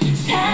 Time